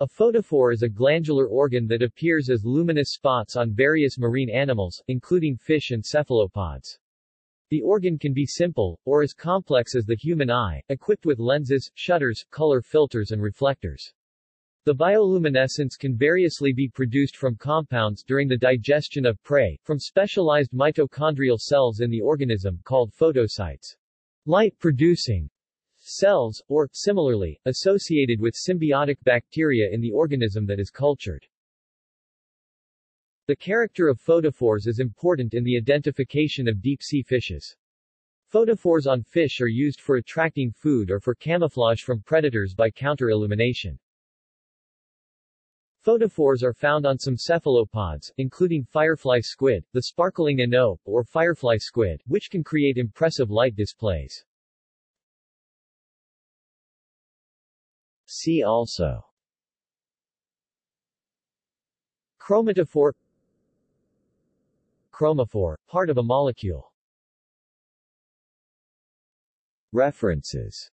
A photophore is a glandular organ that appears as luminous spots on various marine animals, including fish and cephalopods. The organ can be simple, or as complex as the human eye, equipped with lenses, shutters, color filters and reflectors. The bioluminescence can variously be produced from compounds during the digestion of prey, from specialized mitochondrial cells in the organism called photocytes. Light-producing cells, or, similarly, associated with symbiotic bacteria in the organism that is cultured. The character of photophores is important in the identification of deep-sea fishes. Photophores on fish are used for attracting food or for camouflage from predators by counter-illumination. Photophores are found on some cephalopods, including firefly squid, the sparkling enope or firefly squid, which can create impressive light displays. See also. Chromatophore. Chromophore, part of a molecule. References